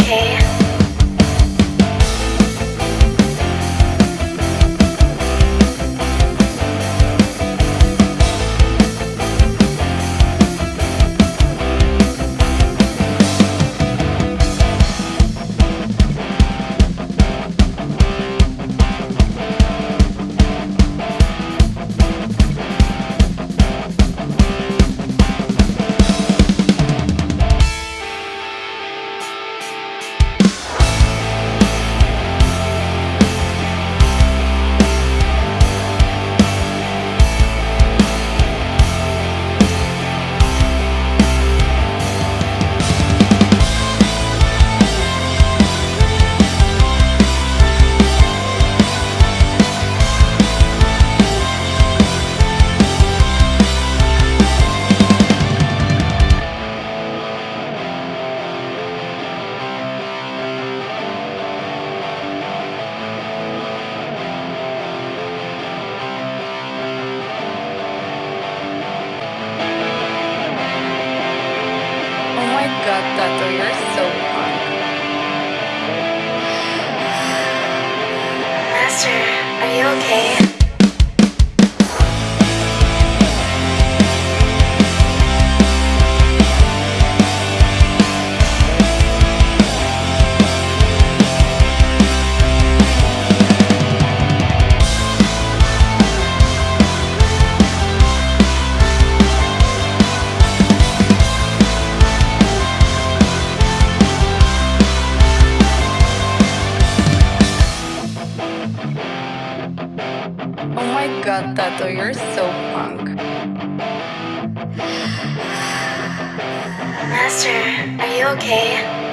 okay. that, Tato, you're so hot. Master, are you okay? My god, Tato, you're so punk. Master, are you okay?